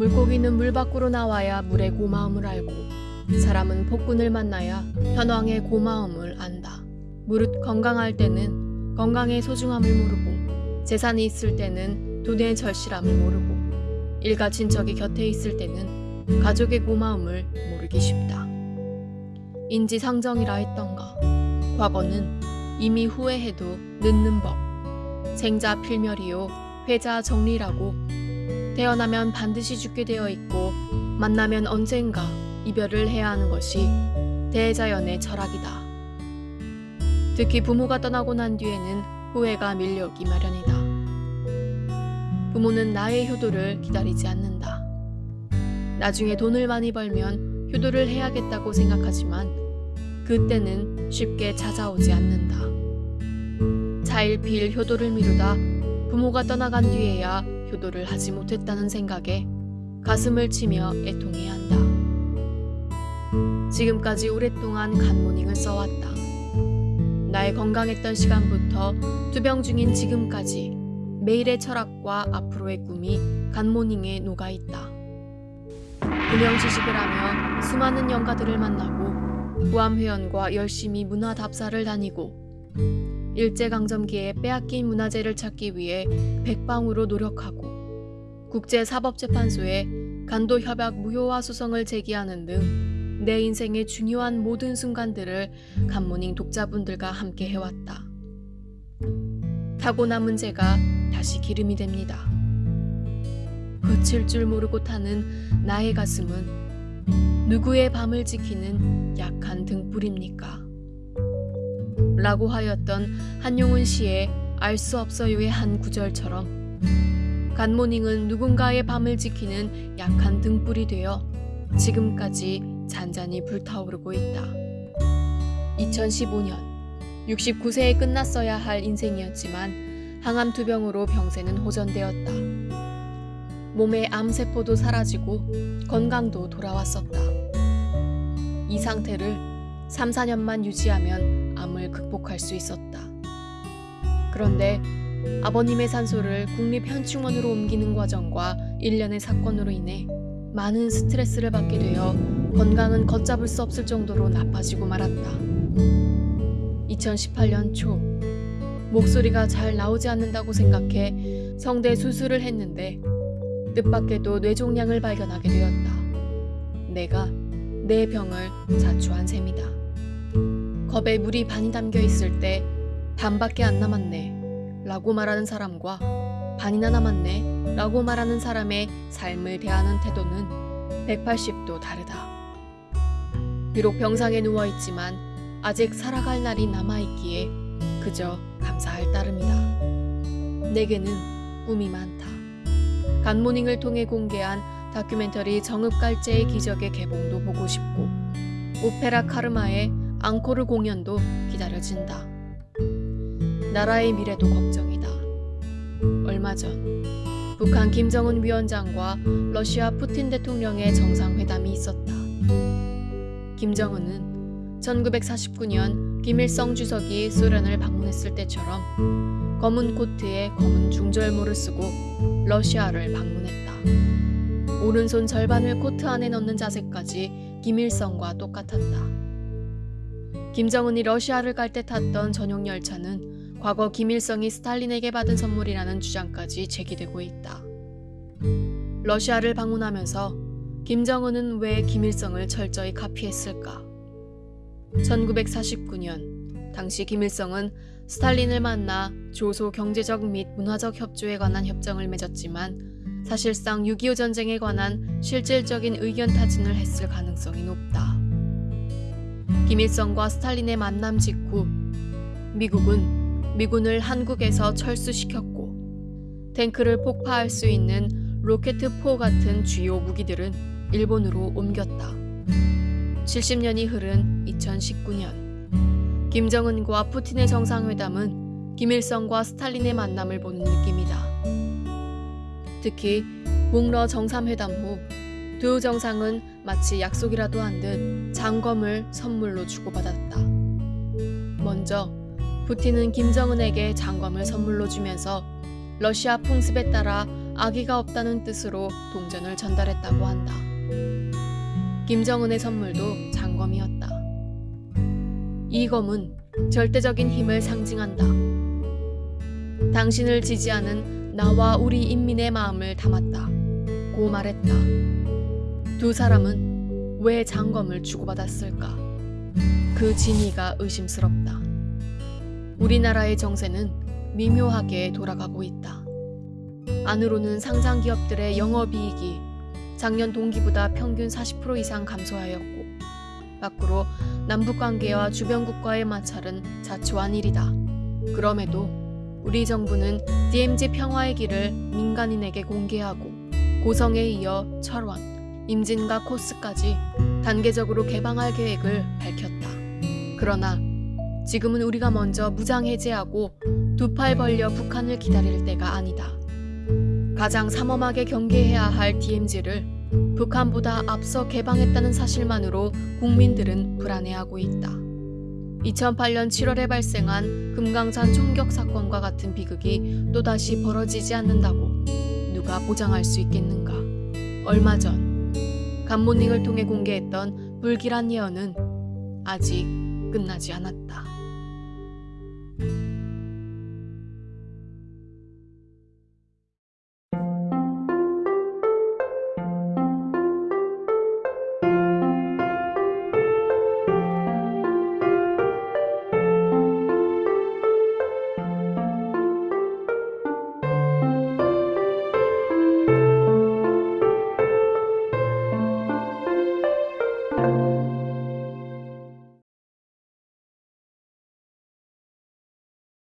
물고기는 물 밖으로 나와야 물의 고마움을 알고 사람은 폭군을 만나야 현왕의 고마움을 안다. 무릇 건강할 때는 건강의 소중함을 모르고 재산이 있을 때는 돈의 절실함을 모르고 일가 친척이 곁에 있을 때는 가족의 고마움을 모르기 쉽다. 인지상정이라 했던가 과거는 이미 후회해도 늦는 법 생자 필멸이요 회자 정리라고 태어나면 반드시 죽게 되어 있고 만나면 언젠가 이별을 해야 하는 것이 대자연의 철학이다. 특히 부모가 떠나고 난 뒤에는 후회가 밀려오기 마련이다. 부모는 나의 효도를 기다리지 않는다. 나중에 돈을 많이 벌면 효도를 해야겠다고 생각하지만 그때는 쉽게 찾아오지 않는다. 차일피일 효도를 미루다 부모가 떠나간 뒤에야 효도를 하지 못했다는 생각에 가슴을 치며 애통해야 한다. 지금까지 오랫동안 간모닝을 써왔다. 나의 건강했던 시간부터 투병 중인 지금까지 매일의 철학과 앞으로의 꿈이 간모닝에 녹아있다. 금영지식을 하며 수많은 영가들을 만나고 구암회원과 열심히 문화 답사를 다니고 일제강점기에 빼앗긴 문화재를 찾기 위해 백방으로 노력하고 국제사법재판소에 간도협약 무효화 소송을 제기하는 등 내 인생의 중요한 모든 순간들을 간모닝 독자분들과 함께 해왔다. 타고 남은 제가 다시 기름이 됩니다. 그칠 줄 모르고 타는 나의 가슴은 누구의 밤을 지키는 약한 등불입니까? 라고 하였던 한용운 씨의 알 수 없어요의 한 구절처럼 간모닝은 누군가의 밤을 지키는 약한 등불이 되어 지금까지 잔잔히 불타오르고 있다. 2015년 69세에 끝났어야 할 인생이었지만 항암 투병으로 병세는 호전되었다. 몸의 암세포도 사라지고 건강도 돌아왔었다. 이 상태를 3, 4년만 유지하면 암을 극복할 수 있었다. 그런데 아버님의 산소를 국립현충원으로 옮기는 과정과 일련의 사건으로 인해 많은 스트레스를 받게 되어 건강은 걷잡을 수 없을 정도로 나빠지고 말았다. 2018년 초 목소리가 잘 나오지 않는다고 생각해 성대 수술을 했는데 뜻밖에도 뇌종양을 발견하게 되었다. 내가 내 병을 자초한 셈이다. 컵에 물이 반이 담겨 있을 때 반밖에 안 남았네 라고 말하는 사람과 반이나 남았네 라고 말하는 사람의 삶을 대하는 태도는 180도 다르다. 비록 병상에 누워있지만 아직 살아갈 날이 남아있기에 그저 감사할 따름이다. 내게는 꿈이 많다. 간모닝을 통해 공개한 다큐멘터리 정읍갈제의 기적의 개봉도 보고 싶고 오페라 카르마의 앙코르 공연도 기다려진다. 나라의 미래도 걱정이다. 얼마 전 북한 김정은 위원장과 러시아 푸틴 대통령의 정상회담이 있었다. 김정은은 1949년 김일성 주석이 소련을 방문했을 때처럼 검은 코트에 검은 중절모를 쓰고 러시아를 방문했다. 오른손 절반을 코트 안에 넣는 자세까지 김일성과 똑같았다. 김정은이 러시아를 갈 때 탔던 전용 열차는 과거 김일성이 스탈린에게 받은 선물이라는 주장까지 제기되고 있다. 러시아를 방문하면서 김정은은 왜 김일성을 철저히 카피했을까? 1949년 당시 김일성은 스탈린을 만나 조소 경제적 및 문화적 협조에 관한 협정을 맺었지만 사실상 6.25 전쟁에 관한 실질적인 의견 타진을 했을 가능성이 높다. 김일성과 스탈린의 만남 직후 미국은 미군을 한국에서 철수시켰고 탱크를 폭파할 수 있는 로켓포 같은 주요 무기들은 일본으로 옮겼다. 70년이 흐른 2019년 김정은과 푸틴의 정상회담은 김일성과 스탈린의 만남을 보는 느낌이다. 특히 목러 정상회담 후 두 정상은 마치 약속이라도 한 듯 장검을 선물로 주고받았다. 먼저 푸틴은 김정은에게 장검을 선물로 주면서 러시아 풍습에 따라 아기가 없다는 뜻으로 동전을 전달했다고 한다. 김정은의 선물도 장검이었다. 이 검은 절대적인 힘을 상징한다. 당신을 지지하는 나와 우리 인민의 마음을 담았다. 고 말했다. 두 사람은 왜 장검을 주고받았을까? 그 진위가 의심스럽다. 우리나라의 정세는 미묘하게 돌아가고 있다. 안으로는 상장 기업들의 영업이익이 작년 동기보다 평균 40% 이상 감소하였고, 밖으로 남북 관계와 주변 국가의 마찰은 자초한 일이다. 그럼에도 우리 정부는 DMZ 평화의 길을 민간인에게 공개하고 고성에 이어 철원, 임진과 코스까지 단계적으로 개방할 계획을 밝혔다. 그러나 지금은 우리가 먼저 무장 해제하고 두 팔 벌려 북한을 기다릴 때가 아니다. 가장 삼엄하게 경계해야 할 DMZ를 북한보다 앞서 개방했다는 사실만으로 국민들은 불안해하고 있다. 2008년 7월에 발생한 금강산 총격 사건과 같은 비극이 또다시 벌어지지 않는다고 누가 보장할 수 있겠는가? 얼마 전 간모닝을 통해 공개했던 불길한 예언은 아직 끝나지 않았다.